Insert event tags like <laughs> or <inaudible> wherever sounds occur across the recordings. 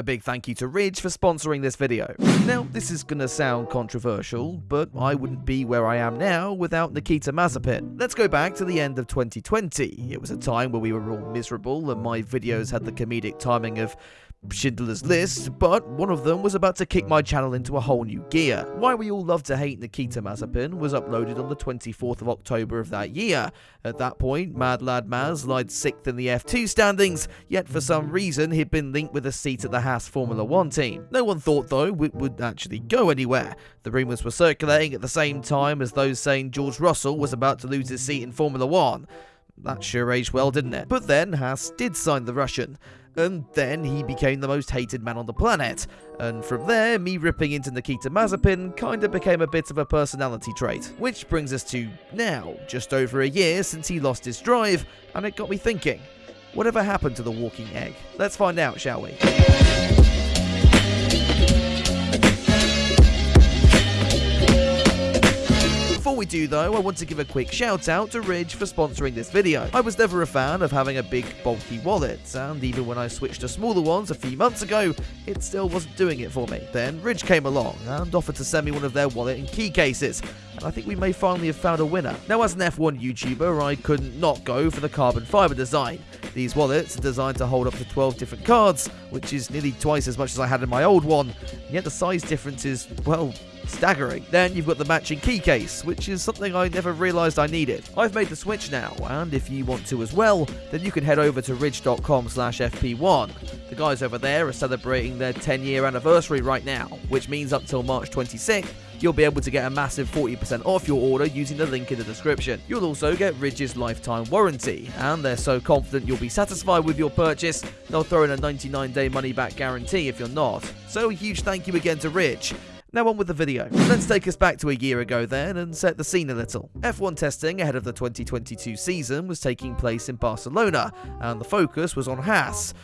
A big thank you to Ridge for sponsoring this video. Now, this is gonna sound controversial, but I wouldn't be where I am now without Nikita Mazepin. Let's go back to the end of 2020. It was a time where we were all miserable and my videos had the comedic timing of Schindler's List, but one of them was about to kick my channel into a whole new gear. Why We All Love to Hate Nikita Mazepin was uploaded on the 24th of October of that year. At that point, Mad Lad Maz lied 6th in the F2 standings, yet for some reason he'd been linked with a seat at the Haas Formula 1 team. No one thought though it would actually go anywhere. The rumours were circulating at the same time as those saying George Russell was about to lose his seat in Formula 1. That sure aged well, didn't it? But then Haas did sign the Russian and then he became the most hated man on the planet. And from there, me ripping into Nikita Mazepin kinda became a bit of a personality trait. Which brings us to now, just over a year since he lost his drive, and it got me thinking, whatever happened to the walking egg? Let's find out, shall we? We do though, I want to give a quick shout out to Ridge for sponsoring this video. I was never a fan of having a big bulky wallet, and even when I switched to smaller ones a few months ago, it still wasn't doing it for me. Then Ridge came along and offered to send me one of their wallet and key cases, and I think we may finally have found a winner. Now as an F1 YouTuber, I couldn't not go for the carbon fiber design. These wallets are designed to hold up to 12 different cards, which is nearly twice as much as I had in my old one, yet the size difference is, well, staggering. Then you've got the matching key case, which is something I never realised I needed. I've made the switch now, and if you want to as well, then you can head over to ridge.com slash fp1. The guys over there are celebrating their 10 year anniversary right now, which means up till March 26th, you'll be able to get a massive 40% off your order using the link in the description. You'll also get Ridge's lifetime warranty, and they're so confident you'll be satisfied with your purchase, they'll throw in a 99 day money back guarantee if you're not. So a huge thank you again to Ridge. Now on with the video. Let's take us back to a year ago then and set the scene a little. F1 testing ahead of the 2022 season was taking place in Barcelona, and the focus was on Haas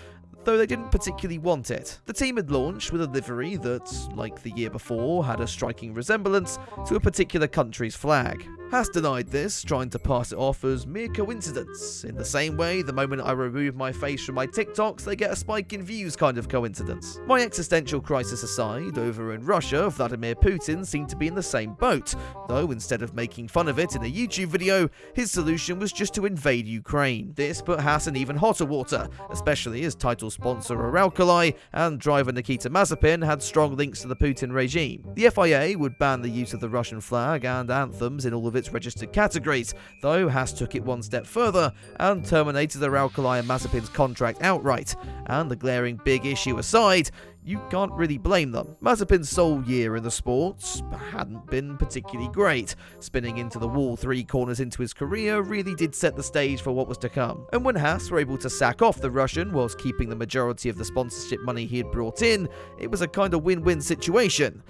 though they didn't particularly want it. The team had launched with a livery that, like the year before, had a striking resemblance to a particular country's flag. Haas denied this, trying to pass it off as mere coincidence. In the same way, the moment I remove my face from my TikToks, they get a spike in views kind of coincidence. My existential crisis aside, over in Russia, Vladimir Putin seemed to be in the same boat, though instead of making fun of it in a YouTube video, his solution was just to invade Ukraine. This put Haas in even hotter water, especially as title sponsor Uralkali and driver Nikita Mazepin had strong links to the Putin regime. The FIA would ban the use of the Russian flag and anthems in all of its registered categories, though Haas took it one step further and terminated the Uralkali and Mazepin's contract outright. And the glaring big issue aside, you can't really blame them. Mazepin's sole year in the sports hadn't been particularly great. Spinning into the wall three corners into his career really did set the stage for what was to come. And when Haas were able to sack off the Russian whilst keeping the majority of the sponsorship money he had brought in, it was a kind of win-win situation.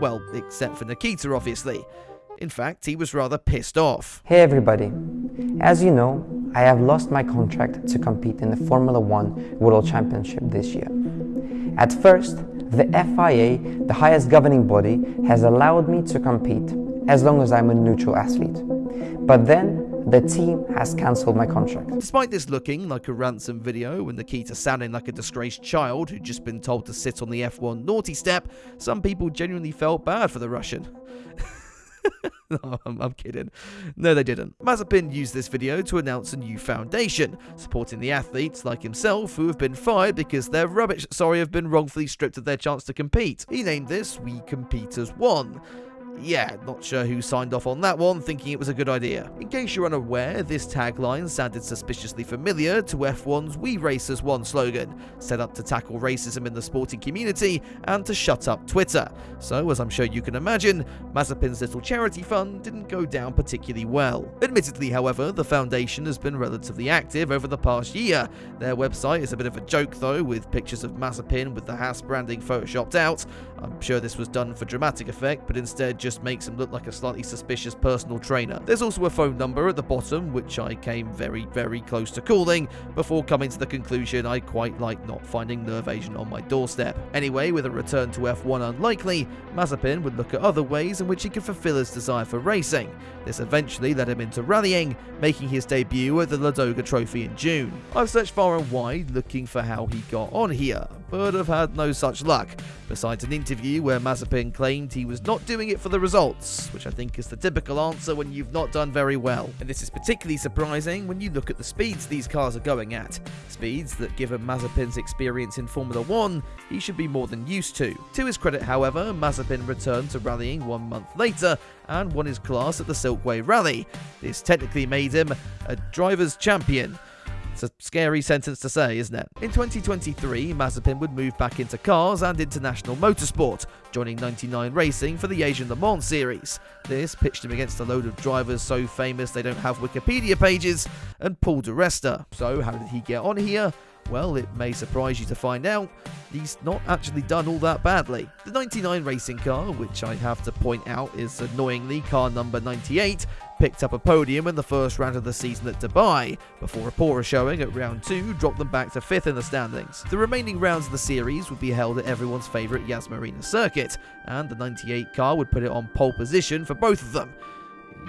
Well, except for Nikita, obviously. In fact, he was rather pissed off. Hey everybody. As you know, I have lost my contract to compete in the Formula One World Championship this year. At first, the FIA, the highest governing body, has allowed me to compete as long as I'm a neutral athlete. But then the team has cancelled my contract. Despite this looking like a ransom video and Nikita sounding like a disgraced child who'd just been told to sit on the F1 naughty step, some people genuinely felt bad for the Russian. <laughs> no, I'm, I'm, kidding. No, they didn't. Mazepin used this video to announce a new foundation, supporting the athletes like himself who have been fired because they're rubbish, sorry, have been wrongfully stripped of their chance to compete. He named this We Compete as One yeah, not sure who signed off on that one, thinking it was a good idea. In case you're unaware, this tagline sounded suspiciously familiar to F1's We Race as One slogan, set up to tackle racism in the sporting community and to shut up Twitter. So, as I'm sure you can imagine, Mazepin's little charity fund didn't go down particularly well. Admittedly, however, the foundation has been relatively active over the past year. Their website is a bit of a joke though, with pictures of Mazepin with the Haas branding photoshopped out. I'm sure this was done for dramatic effect, but instead just makes him look like a slightly suspicious personal trainer. There's also a phone number at the bottom, which I came very, very close to calling, before coming to the conclusion I quite like not finding Nerve Agent on my doorstep. Anyway, with a return to F1 unlikely, Mazepin would look at other ways in which he could fulfill his desire for racing. This eventually led him into rallying, making his debut at the Ladoga Trophy in June. I've searched far and wide looking for how he got on here, but have had no such luck, besides an interview where Mazepin claimed he was not doing it for the results, which I think is the typical answer when you've not done very well. And this is particularly surprising when you look at the speeds these cars are going at, speeds that given Mazepin's experience in Formula 1, he should be more than used to. To his credit, however, Mazepin returned to rallying one month later and won his class at the Silkway Rally. This technically made him a driver's champion. It's a scary sentence to say, isn't it? In 2023, Mazepin would move back into cars and international motorsport, joining 99 Racing for the Asian Le Mans series. This pitched him against a load of drivers so famous they don't have Wikipedia pages, and Paul di Resta. So, how did he get on here? Well, it may surprise you to find out he's not actually done all that badly. The 99 racing car, which I have to point out is annoyingly car number 98, picked up a podium in the first round of the season at Dubai, before a poorer showing at round 2 dropped them back to 5th in the standings. The remaining rounds of the series would be held at everyone's favourite Yas Marina circuit, and the 98 car would put it on pole position for both of them.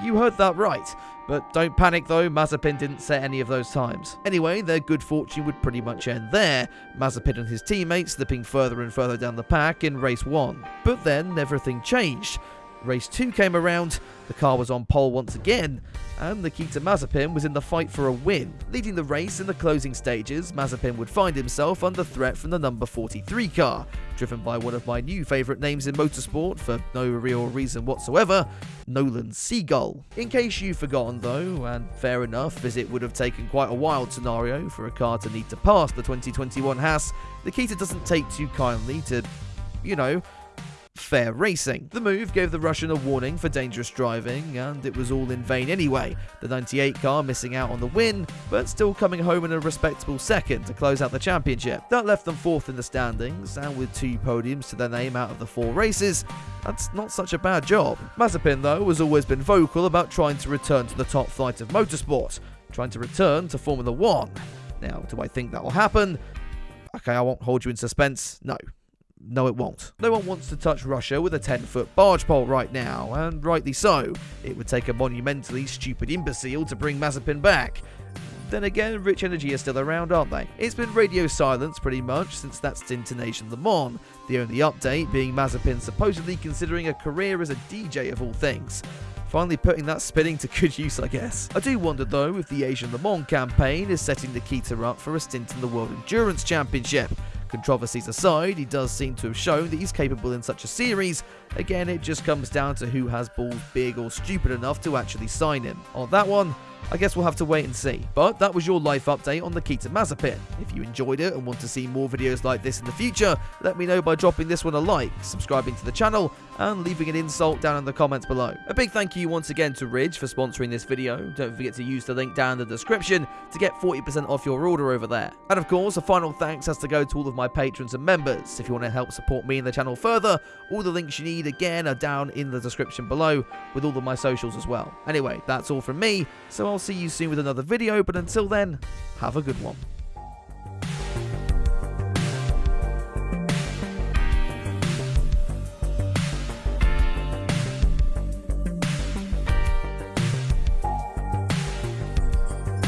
You heard that right. But don't panic though, Mazepin didn't set any of those times. Anyway, their good fortune would pretty much end there, Mazepin and his teammates slipping further and further down the pack in race 1. But then everything changed. Race 2 came around, the car was on pole once again, and Nikita Mazepin was in the fight for a win. Leading the race in the closing stages, Mazepin would find himself under threat from the number 43 car, driven by one of my new favourite names in motorsport for no real reason whatsoever, Nolan Siegel. In case you've forgotten though, and fair enough, as it would have taken quite a wild scenario for a car to need to pass the 2021 Haas, Nikita doesn't take too kindly to, you know, fair racing. The move gave the Russian a warning for dangerous driving, and it was all in vain anyway. The 98 car missing out on the win, but still coming home in a respectable second to close out the championship. That left them fourth in the standings, and with two podiums to their name out of the four races, that's not such a bad job. Mazepin, though, has always been vocal about trying to return to the top flight of motorsport, trying to return to Formula 1. Now, do I think that will happen? Okay, I won't hold you in suspense. No, no, it won't. No one wants to touch Russia with a 10 foot barge pole right now, and rightly so. It would take a monumentally stupid imbecile to bring Mazepin back. Then again, Rich Energy are still around, aren't they? It's been radio silence pretty much since that stint in Asian Le Mans, the only update being Mazepin supposedly considering a career as a DJ of all things. Finally putting that spinning to good use, I guess. I do wonder though if the Asian Le Mans campaign is setting the Nikita up for a stint in the World Endurance Championship. Controversies aside, he does seem to have shown that he's capable in such a series. Again, it just comes down to who has balls big or stupid enough to actually sign him. On that one, I guess we'll have to wait and see. But that was your life update on Nikita Mazepin. If you enjoyed it and want to see more videos like this in the future, let me know by dropping this one a like, subscribing to the channel, and leaving an insult down in the comments below. A big thank you once again to Ridge for sponsoring this video. Don't forget to use the link down in the description to get 40% off your order over there. And of course, a final thanks has to go to all of my patrons and members. If you want to help support me and the channel further, all the links you need again are down in the description below with all of my socials as well. Anyway, that's all from me, so I'll see you soon with another video, but until then, have a good one.